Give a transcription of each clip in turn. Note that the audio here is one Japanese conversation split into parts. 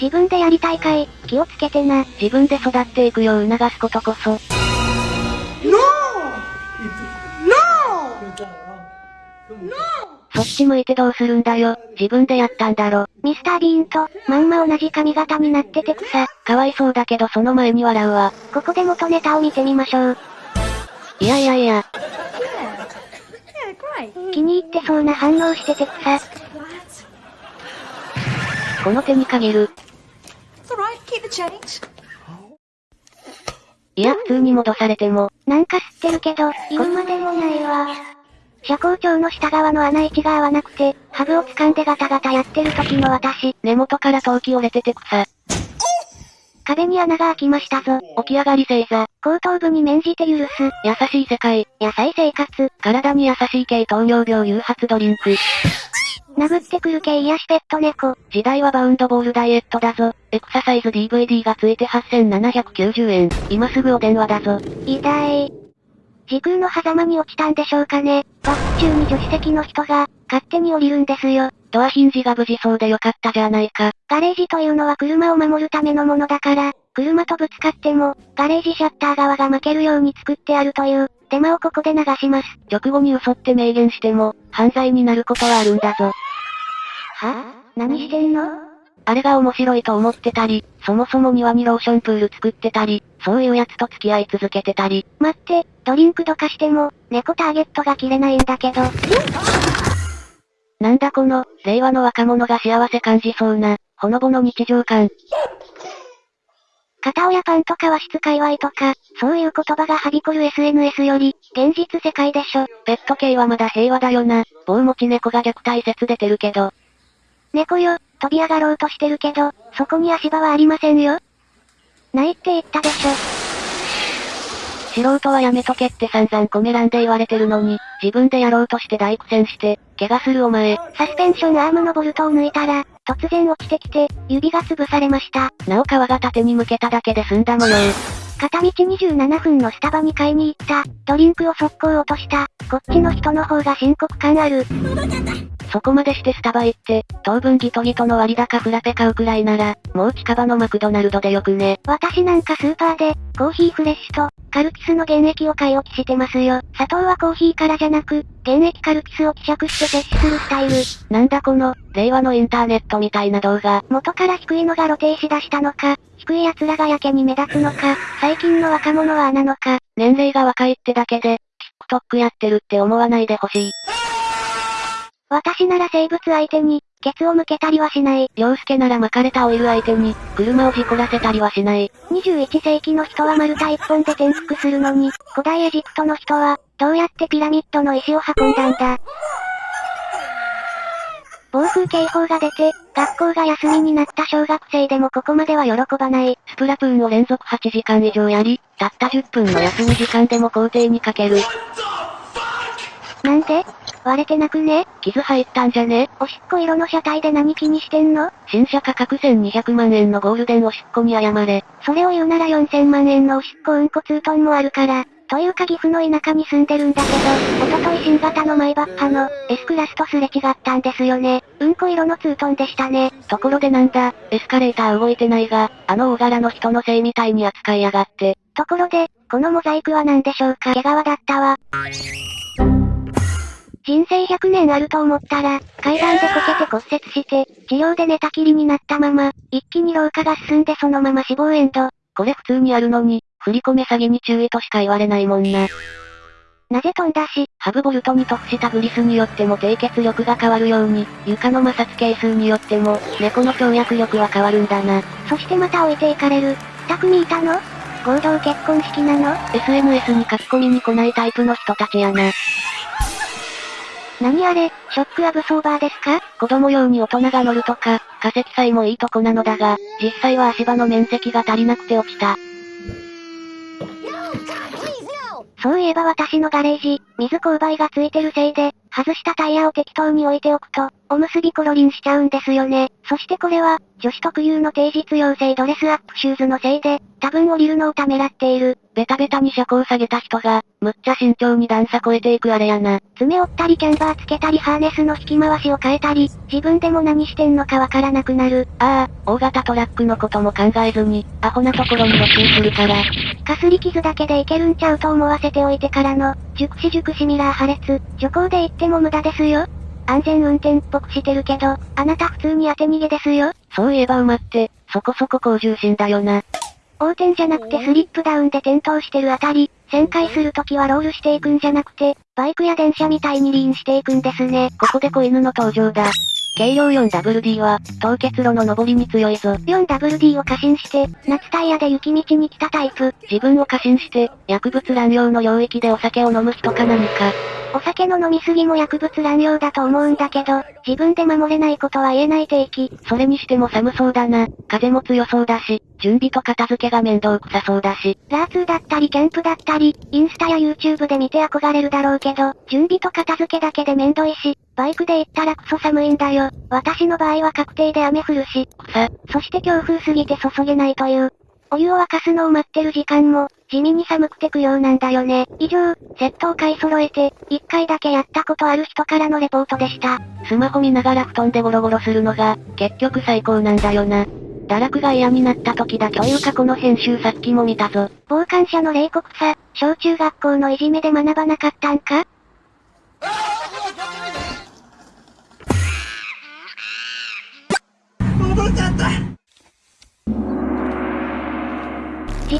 自分でやりたいかい気をつけてな。自分で育っていくよう促すことこそ。そっち向いてどうするんだよ。自分でやったんだろ。ミスター・ビーンと、まんま同じ髪型になってて草。かわいそうだけどその前に笑うわ。ここで元ネタを見てみましょう。いやいやいや。気に入ってそうな反応してて草。この手に限る。いや、普通に戻されても。なんか吸ってるけど、言うまでもないわ。車高調の下側の穴位置が合わなくて、ハブを掴んでガタガタやってる時の私。根元から陶器折れてて草。壁に穴が開きましたぞ。起き上がり星座。後頭部に免じて許す。優しい世界。野菜生活。体に優しい系糖尿病誘発ドリンク。殴ってくる系癒しペット猫。時代はバウンドボールダイエットだぞ。エクササイズ DVD がついて8790円。今すぐお電話だぞ。痛い。時空の狭間に落ちたんでしょうかね。バック中に助手席の人が、勝手に降りるんですよ。ドアヒンジが無事そうでよかったじゃないか。ガレージというのは車を守るためのものだから、車とぶつかっても、ガレージシャッター側が負けるように作ってあるという、デマをここで流します。直後に嘘って明言しても、犯罪になることはあるんだぞ。は？何してんの？あれが面白いと思ってたり、そもそも庭にローションプール作ってたり、そういうやつと付き合い続けてたり。待って、ドリンクどかしても、猫ターゲットが切れないんだけど。なんだこの、令和の若者が幸せ感じそうな、ほのぼの日常感。片親パンとか和室界隈とか、そういう言葉がはびこる SNS より、現実世界でしょ。ペット系はまだ平和だよな。棒持ち猫が虐待説出てるけど。猫よ、飛び上がろうとしてるけど、そこに足場はありませんよ。ないって言ったでしょ。素人はやめとけって散々コメ欄で言われてるのに、自分でやろうとして大苦戦して、怪我するお前。サスペンションアームのボルトを抜いたら、突然落ちてきて、指が潰されました。なお皮が縦に向けただけで済んだ模様。片道27分のスタバに買いに行った、ドリンクを速攻落とした、こっちの人の方が深刻感ある。そこまでしてスタバ行って、当分ギトギトの割高フラペ買うくらいなら、もう近場のマクドナルドでよくね。私なんかスーパーで、コーヒーフレッシュと、カルピスの原液を買い置きしてますよ。砂糖はコーヒーからじゃなく、原液カルピスを希釈して摂取するスタイル。なんだこの、令和のインターネットみたいな動画。元から低いのが露呈しだしたのか、低い奴らがやけに目立つのか、最近の若者はあなのか。年齢が若いってだけで、TikTok やってるって思わないでほしい。私なら生物相手に、ケツを向けたりはしない。洋介なら巻かれたオイル相手に、車を事故らせたりはしない。21世紀の人は丸太一本で転覆するのに、古代エジプトの人は、どうやってピラミッドの石を運んだんだ。暴風警報が出て、学校が休みになった小学生でもここまでは喜ばない。スプラトゥーンを連続8時間以上やり、たった10分の休み時間でも校庭にかける。なんで？割れてなくね？傷入ったんじゃね？おしっこ色の車体で何気にしてんの？新車価格1200万円のゴールデンおしっこに謝れ。それを言うなら4000万円のおしっこうんこツートンもあるから。というか岐阜の田舎に住んでるんだけど、おととい新型のマイバッハの S クラスとすれ違ったんですよね。うんこ色のツートンでしたね。ところでなんだ、エスカレーター動いてないが、あの大柄の人のせいみたいに扱いやがって。ところで、このモザイクは何でしょうか？毛皮だったわ。人生100年あると思ったら、階段でこけて骨折して、治療で寝たきりになったまま、一気に老化が進んでそのまま死亡エンド。これ普通にあるのに、振り込め詐欺に注意としか言われないもんな。なぜ飛んだし、ハブボルトに特したグリスによっても低血力が変わるように、床の摩擦係数によっても、猫の跳躍力は変わるんだな。そしてまた置いていかれる。二組いたの？合同結婚式なの ?SNS に書き込みに来ないタイプの人たちやな。何あれ、ショックアブソーバーですか？子供用に大人が乗るとか、過積載もいいとこなのだが、実際は足場の面積が足りなくて落ちた。そういえば私のガレージ、水勾配がついてるせいで、外したタイヤを適当に置いておくと、おむすびコロリンしちゃうんですよね。そしてこれは、女子特有の低実用性ドレスアップシューズのせいで、多分降りるのをためらっている。ベタベタに車高下げた人が、むっちゃ慎重に段差越えていくあれやな。爪折ったりキャンバーつけたりハーネスの引き回しを変えたり、自分でも何してんのかわからなくなる。ああ、大型トラックのことも考えずに、アホなところに露出するから。かすり傷だけでいけるんちゃうと思わせておいてからの、熟死熟死ミラー破裂、徐行で行っても無駄ですよ。安全運転っぽくしてるけど、あなた普通に当て逃げですよ。そういえば馬って、そこそこ高重心だよな。横転じゃなくてスリップダウンで転倒してるあたり、旋回するときはロールしていくんじゃなくて、バイクや電車みたいにリーンしていくんですね。ここで子犬の登場だ。軽量 4WD は、凍結路の上りに強いぞ。4WD を過信して、夏タイヤで雪道に来たタイプ。自分を過信して、薬物乱用の領域でお酒を飲む人か何か。お酒の飲みすぎも薬物乱用だと思うんだけど、自分で守れないことは言えない定期。それにしても寒そうだな。風も強そうだし、準備と片付けが面倒くさそうだし。ラーツーだったりキャンプだったり、インスタや YouTube で見て憧れるだろうけど、準備と片付けだけで面倒いし、バイクで行ったらクソ寒いんだよ。私の場合は確定で雨降るし。さ。そして強風すぎて注げないという。お湯を沸かすのを待ってる時間も、地味に寒くて苦用なんだよね。以上、セットを買い揃えて、一回だけやったことある人からのレポートでした。スマホ見ながら布団でゴロゴロするのが、結局最高なんだよな。堕落が嫌になった時だというかこの編集さっきも見たぞ。傍観者の冷酷さ、小中学校のいじめで学ばなかったんか？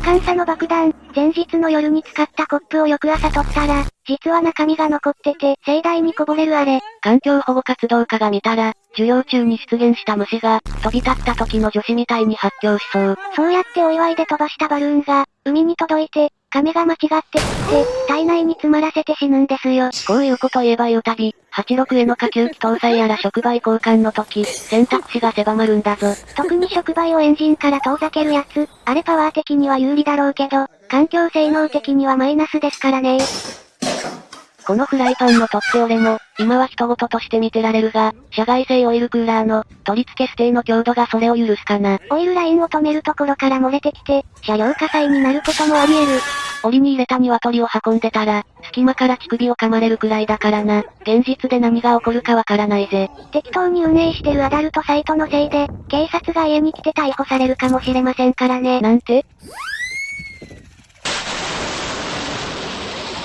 時間差の爆弾、前日の夜に使ったコップを翌朝取ったら、実は中身が残ってて、盛大にこぼれるあれ。環境保護活動家が見たら、授業中に出現した虫が、飛び立った時の女子みたいに発狂しそう。そうやってお祝いで飛ばしたバルーンが、海に届いて、亀が間違ってって、体内に詰まらせて死ぬんですよ。こういうこと言えば言うたび、86への下級機搭載やら触媒交換の時、選択肢が狭まるんだぞ。特に触媒をエンジンから遠ざけるやつ、あれパワー的には有利だろうけど、環境性能的にはマイナスですからねこのフライパンの取って俺も、今は人事として見てられるが、社外製オイルクーラーの、取り付けステの強度がそれを許すかな。オイルラインを止めるところから漏れてきて、車両火災になることもあり得る。檻に入れた鶏を運んでたら、隙間から乳首を噛まれるくらいだからな。現実で何が起こるかわからないぜ。適当に運営してるアダルトサイトのせいで、警察が家に来て逮捕されるかもしれませんからね。なんて？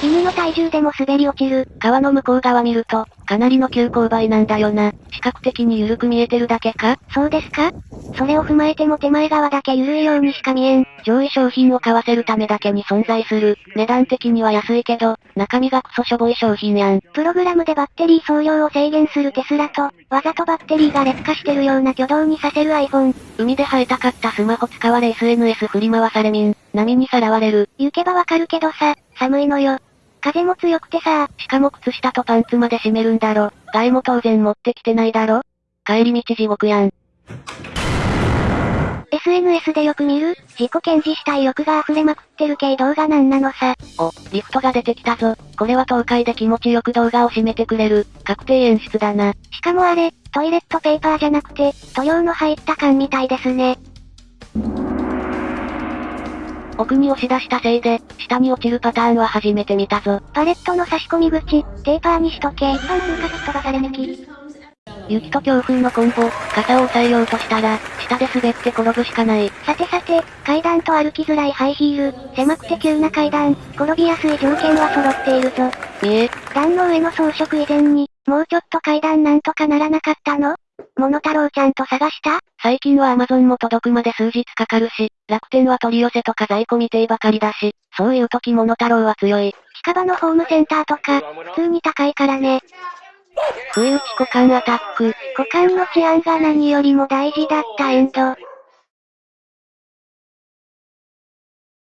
犬の体重でも滑り落ちる。川の向こう側見ると、かなりの急勾配なんだよな。視覚的に緩く見えてるだけか？そうですか？それを踏まえても手前側だけ緩いようにしか見えん。上位商品を買わせるためだけに存在する。値段的には安いけど、中身がクソしょぼい商品やん。プログラムでバッテリー総量を制限するテスラと、わざとバッテリーが劣化してるような挙動にさせる iPhone。海で生えたかったスマホ使われ SNS 振り回されみん。波にさらわれる。行けばわかるけどさ、寒いのよ。風も強くてさしかも靴下とパンツまで閉めるんだろ。害も当然持ってきてないだろ帰り道地獄やん。SNS でよく見る、自己検事したい欲が溢れまくってる系動画なんなのさ。お、リフトが出てきたぞ。これは東海で気持ちよく動画を締めてくれる、確定演出だな。しかもあれ、トイレットペーパーじゃなくて、塗料の入った缶みたいですね。奥に押し出したせいで、下に落ちるパターンは初めて見たぞ。パレットの差し込み口、テーパーにしとけ。一般通過飛ばされ抜き。雪と強風のコンボ、傘を押さえようとしたら、下で滑って転ぶしかない。さてさて、階段と歩きづらいハイヒール、狭くて急な階段、転びやすい条件は揃っているぞ。見え。段の上の装飾以前に、もうちょっと階段なんとかならなかったの？モノタロウちゃんと探した？最近は Amazon も届くまで数日かかるし、楽天は取り寄せとか在庫未定ばかりだし、そういう時モノタロウは強い。近場のホームセンターとか、普通に高いからね。不意打ち股間アタック。股間の治安が何よりも大事だったエンド。